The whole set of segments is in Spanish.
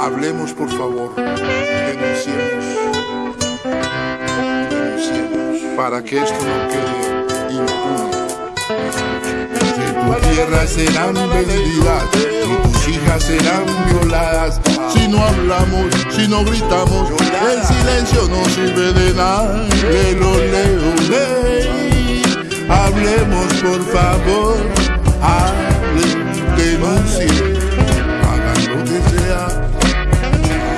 Hablemos, por favor. Denunciemos. Denunciemos. Para que esto no quede impune. Tu tierra serán vendidas y tus hijas serán violadas. Si no hablamos, si no gritamos, el silencio no sirve de nada. Por favor. Hablen, denuncien. Hagan lo que sea.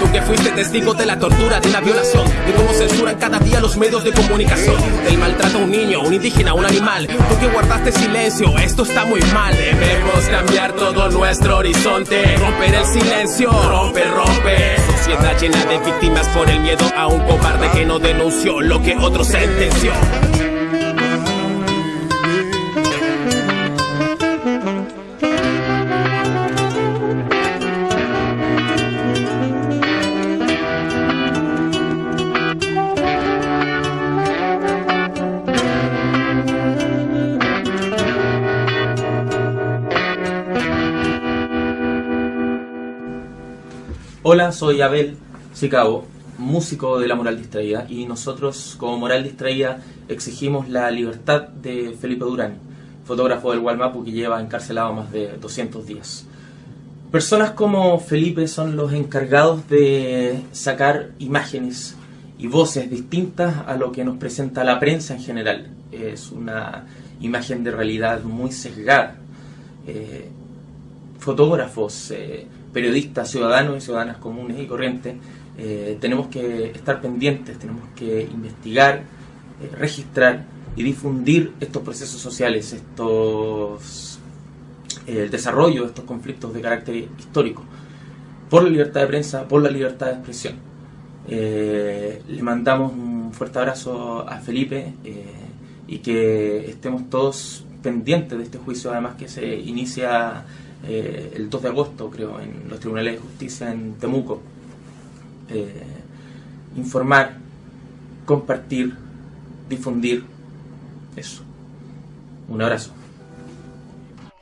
Tú que fuiste testigo de la tortura, de una violación, de cómo censuran cada día los medios de comunicación, del maltrato a un niño, un indígena, un animal. Tú que guardaste silencio, esto está muy mal. Debemos cambiar todo nuestro horizonte, romper el silencio, rompe, rompe. Sociedad llena de víctimas por el miedo a un cobarde que no denunció lo que otro sentenció. Hola, soy Abel Sicabo, músico de La Moral Distraída, y nosotros, como Moral Distraída, exigimos la libertad de Felipe Durán, fotógrafo del Gualmapu que lleva encarcelado más de 200 días. Personas como Felipe son los encargados de sacar imágenes y voces distintas a lo que nos presenta la prensa en general. Es una imagen de realidad muy sesgada. Eh, fotógrafos, eh, periodistas, ciudadanos y ciudadanas comunes y corrientes, eh, tenemos que estar pendientes, tenemos que investigar, eh, registrar y difundir estos procesos sociales, estos el desarrollo de estos conflictos de carácter histórico, por la libertad de prensa, por la libertad de expresión. le mandamos un fuerte abrazo a Felipe y que estemos todos pendientes de este juicio, además que se inicia eh, el 2 de agosto, creo, en los tribunales de justicia en Temuco. Eh, informar, compartir, difundir, eso. Un abrazo.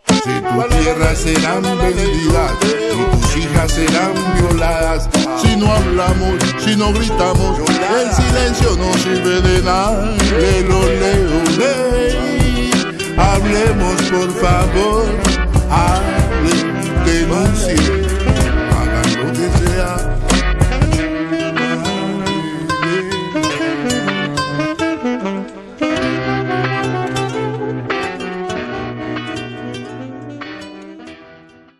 Si tu tierra serán vendidas y tus hijas serán violadas, si no hablamos, si no gritamos, el silencio no sirve de nada. Lelo, leo, ley. Hablemos por favor.